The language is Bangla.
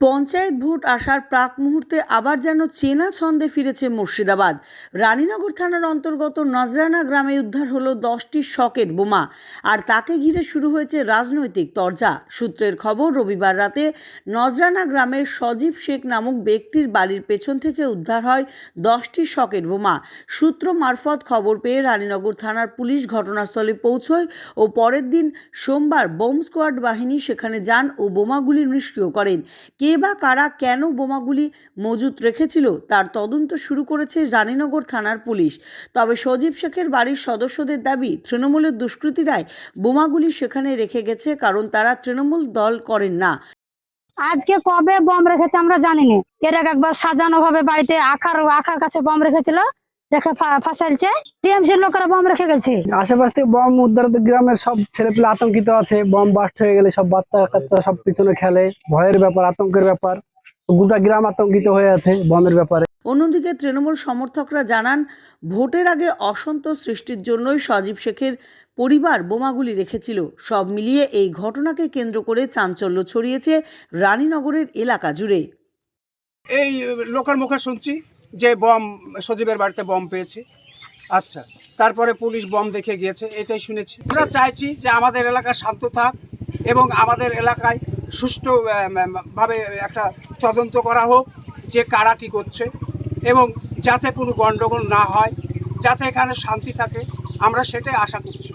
পঞ্চায়েত ভোট আসার প্রাক মুহূর্তে আবার যেন চেনা ছন্দে ফিরেছে মুর্শিদাবাদ। রানীনগর থানার অন্তর্গত নজরানা গ্রামে উদ্ধার হলো দশটি শকেট বোমা আর তাকে ঘিরে শুরু হয়েছে রাজনৈতিক তরজা। সূত্রের খবর, রবিবার রাতে নজরানা গ্রামের সজীব শেখ নামক ব্যক্তির বাড়ির পেছন থেকে উদ্ধার হয় দশটি শকেট বোমা। সূত্র মারফত খবর পেয়ে রানীনগর থানার পুলিশ ঘটনাস্থলে পৌঁছয় ও পরের দিন সোমবার বোম স্কোয়াড বাহিনী সেখানে যান ও বোমাগুলি নিষ্ক্রিয় করেন। কে বা কারা কেন বোমাগুলি মজুত রেখেছিল তার তদন্ত শুরু করেছে রানীনগর থানার পুলিশ। তবে সজীব শেখের বাড়ির সদস্যদের দাবি, তৃণমূলের দুষ্কৃতীরাই বোমাগুলি সেখানে রেখে গেছে কারণ তারা তৃণমূল দল করেন না। আজকে কবে বম রেখেছে আমরা জানি না এর একবার সাজানো ভাবে বাড়িতে আখার আখার কাছে বম রেখেছিল। রেখে ফা- ফাঁসাইছে টিএমসির লোকেরা বম রেখে গেছে। আশেপাশ থেকে বম উদ্ধার গ্রামের সব ছেলেপেলে আতঙ্কিত আছে। বম বাস্ট হয়ে গেলে সব বাচ্চা কাচ্চা সব পিছনে খেলে। ভয়ের ব্যাপার আতঙ্কের ব্যাপার। গোটা গ্রাম আতঙ্কিত হয়ে আছে বমের ব্যাপারে। অন্যদিকে তৃণমূল সমর্থকরা জানান ভোটের আগে অসন্তোষ সৃষ্টির জন্যই সজীব শেখের পরিবার বোমাগুলি রেখেছিল। সব মিলিয়ে এই ঘটনাকে কেন্দ্র করে চাঞ্চল্য ছড়িয়েছে রানীনগরের এলাকা জুড়ে। এই লোকের মুখে শুনছি। যে বম সজীবের বাড়িতে বম পেয়েছে। আচ্ছা তারপরে পুলিশ বম দেখে গিয়েছে এটাই শুনেছি। আমরা চাইছি যে আমাদের এলাকা শান্ত থাক এবং আমাদের এলাকায় সুষ্ঠু আম, আম, ভাবে একটা তদন্ত করা হোক যে কারা কি করছে এবং যাতে কোনো গণ্ডগোল না হয় যাতে এখানে শান্তি থাকে আমরা সেটাই আশা করছি।